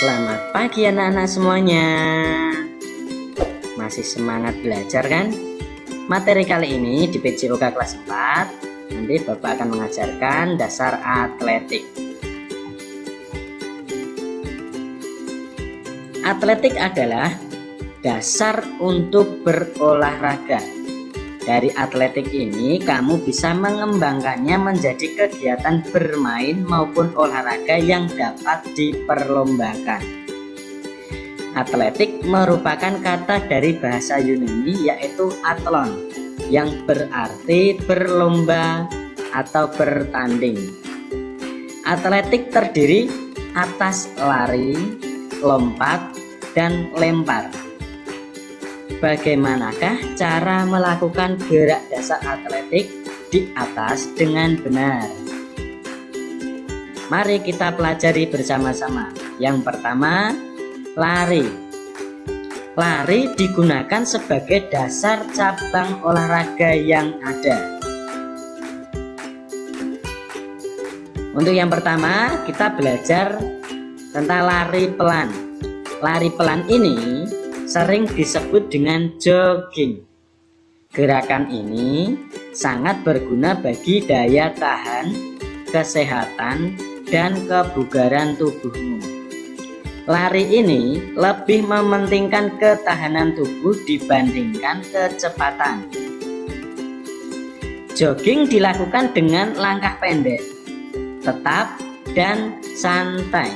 Selamat pagi anak-anak semuanya. Masih semangat belajar kan? Materi kali ini di PJOK kelas 4 Nanti Bapak akan mengajarkan dasar atletik. Atletik adalah dasar untuk berolahraga dari atletik ini kamu bisa mengembangkannya menjadi kegiatan bermain maupun olahraga yang dapat diperlombakan. Atletik merupakan kata dari bahasa Yunani yaitu athlon yang berarti berlomba atau bertanding. Atletik terdiri atas lari, lompat, dan lempar. Bagaimanakah cara melakukan gerak dasar atletik di atas dengan benar? Mari kita pelajari bersama-sama. Yang pertama, lari. Lari digunakan sebagai dasar cabang olahraga yang ada. Untuk yang pertama, kita belajar tentang lari pelan. Lari pelan ini sering disebut dengan jogging. Gerakan ini sangat berguna bagi daya tahan, kesehatan, dan kebugaran tubuhmu. Lari ini lebih mementingkan ketahanan tubuh dibandingkan kecepatan. Jogging dilakukan dengan langkah pendek, tetap, dan santai.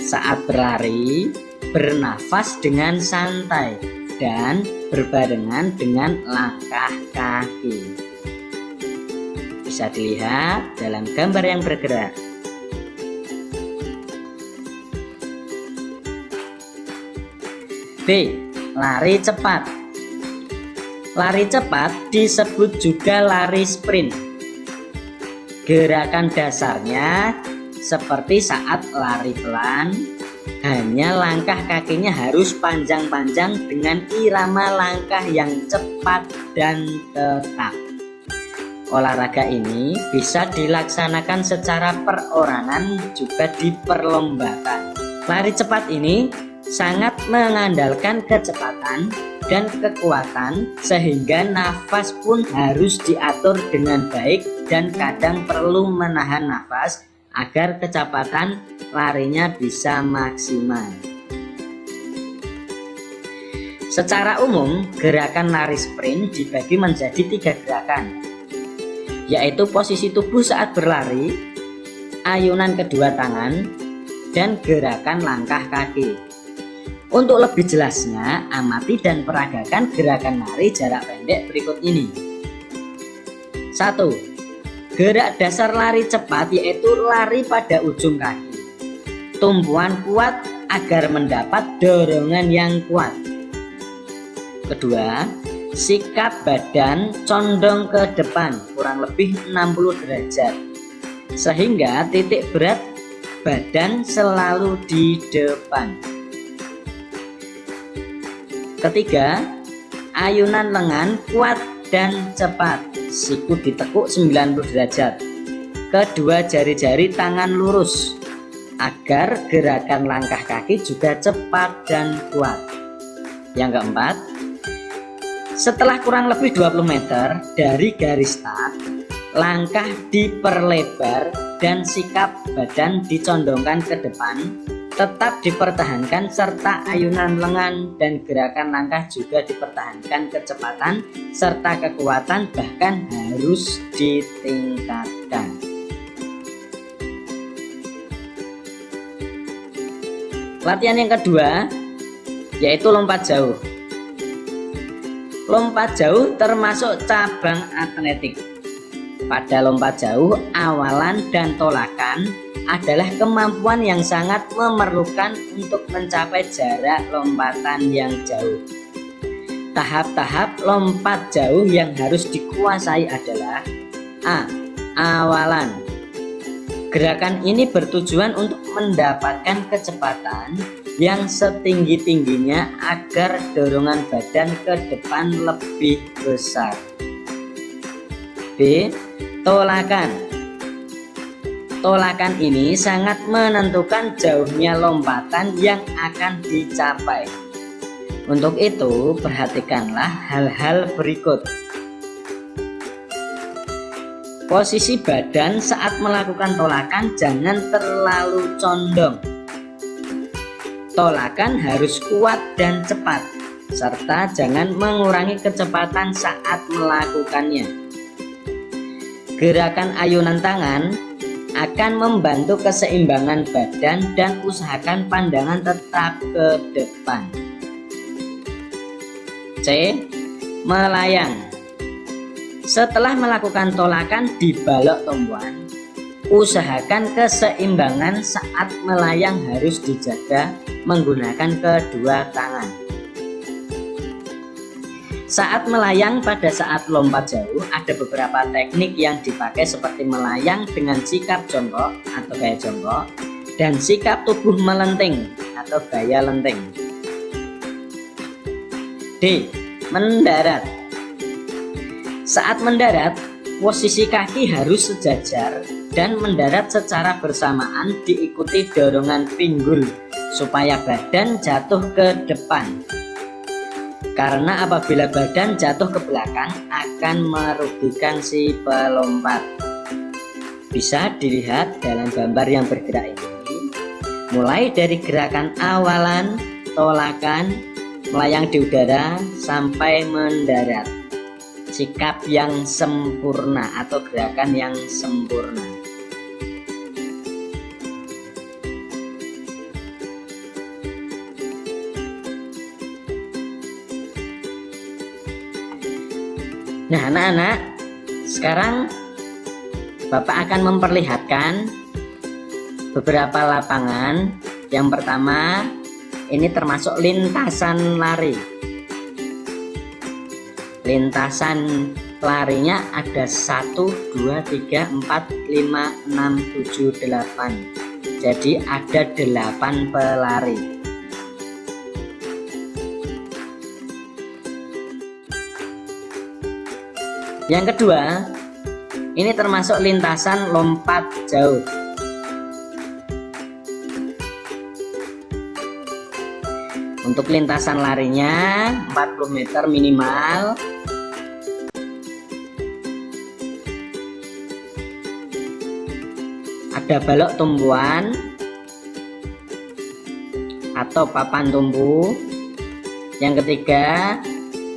Saat berlari, bernafas dengan santai dan berbarengan dengan langkah kaki. Bisa dilihat dalam gambar yang bergerak. B. Lari cepat Lari cepat disebut juga lari sprint. Gerakan dasarnya seperti saat lari pelan, hanya langkah kakinya harus panjang-panjang dengan irama langkah yang cepat dan tetap. Olahraga ini bisa dilaksanakan secara perorangan juga diperlombakan. Lari cepat ini sangat mengandalkan kecepatan dan kekuatan sehingga nafas pun harus diatur dengan baik dan kadang perlu menahan nafas agar kecepatan larinya bisa maksimal. Secara umum, gerakan lari sprint dibagi menjadi tiga gerakan, yaitu posisi tubuh saat berlari, ayunan kedua tangan, dan gerakan langkah kaki. Untuk lebih jelasnya, amati dan peragakan gerakan lari jarak pendek berikut ini. 1. Gerak dasar lari cepat yaitu lari pada ujung kaki. Tumpuan kuat agar mendapat dorongan yang kuat. Kedua, sikap badan condong ke depan kurang lebih 60 derajat. Sehingga titik berat badan selalu di depan. Ketiga, ayunan lengan kuat dan cepat siku ditekuk 90 derajat. Kedua jari-jari tangan lurus agar gerakan langkah kaki juga cepat dan kuat. Yang keempat setelah kurang lebih 20 meter dari garis start langkah diperlebar dan sikap badan dicondongkan ke depan tetap dipertahankan serta ayunan lengan dan gerakan langkah juga dipertahankan kecepatan serta kekuatan bahkan harus ditingkatkan. Latihan yang kedua yaitu lompat jauh. Lompat jauh termasuk cabang atletik. Pada lompat jauh awalan dan tolakan adalah kemampuan yang sangat memerlukan untuk mencapai jarak lompatan yang jauh. Tahap-tahap lompat jauh yang harus dikuasai adalah A. Awalan Gerakan ini bertujuan untuk mendapatkan kecepatan yang setinggi-tingginya agar dorongan badan ke depan lebih besar. B. Tolakan Tolakan ini sangat menentukan jauhnya lompatan yang akan dicapai. Untuk itu, perhatikanlah hal-hal berikut. Posisi badan saat melakukan tolakan jangan terlalu condong. Tolakan harus kuat dan cepat, serta jangan mengurangi kecepatan saat melakukannya. Gerakan ayunan tangan akan membantu keseimbangan badan dan usahakan pandangan tetap ke depan. C. Melayang Setelah melakukan tolakan di balok tumbuhan, usahakan keseimbangan saat melayang harus dijaga menggunakan kedua tangan. Saat melayang pada saat lompat jauh ada beberapa teknik yang dipakai seperti melayang dengan sikap jongkok atau gaya jongkok dan sikap tubuh melenting atau gaya lenting. D. Mendarat Saat mendarat, posisi kaki harus sejajar dan mendarat secara bersamaan diikuti dorongan pinggul supaya badan jatuh ke depan karena apabila badan jatuh ke belakang akan merugikan si pelompat. Bisa dilihat dalam gambar yang bergerak ini. Mulai dari gerakan awalan tolakan melayang di udara sampai mendarat. Sikap yang sempurna atau gerakan yang sempurna Nah anak-anak sekarang Bapak akan memperlihatkan beberapa lapangan. Yang pertama ini termasuk lintasan lari. Lintasan larinya ada 1 2 3 4 5 6 7 8 jadi ada 8 pelari Yang kedua, ini termasuk lintasan lompat jauh. Untuk lintasan larinya 40 meter minimal. Ada balok tumbuhan atau papan tumbuh. Yang ketiga,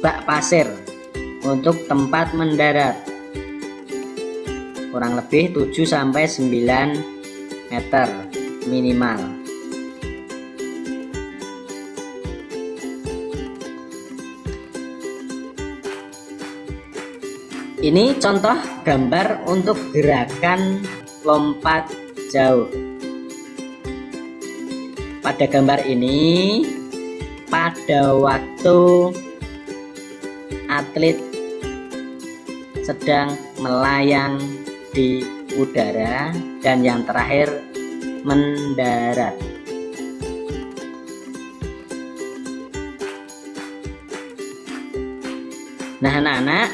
bak pasir untuk tempat mendarat. Kurang lebih 7 sampai 9 meter minimal. Ini contoh gambar untuk gerakan lompat jauh. Pada gambar ini pada waktu atlet sedang melayang di udara dan yang terakhir mendarat. Nah anak-anak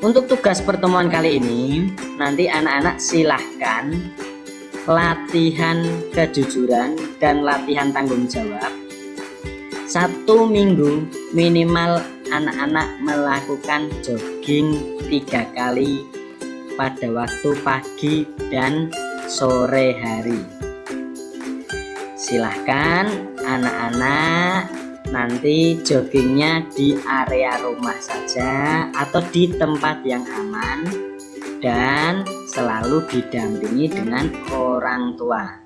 untuk tugas pertemuan kali ini nanti anak-anak silahkan latihan kejujuran dan latihan tanggung jawab satu minggu minimal anak-anak melakukan jogging tiga kali pada waktu pagi dan sore hari. Silahkan anak-anak nanti joggingnya di area rumah saja atau di tempat yang aman dan selalu didampingi dengan orang tua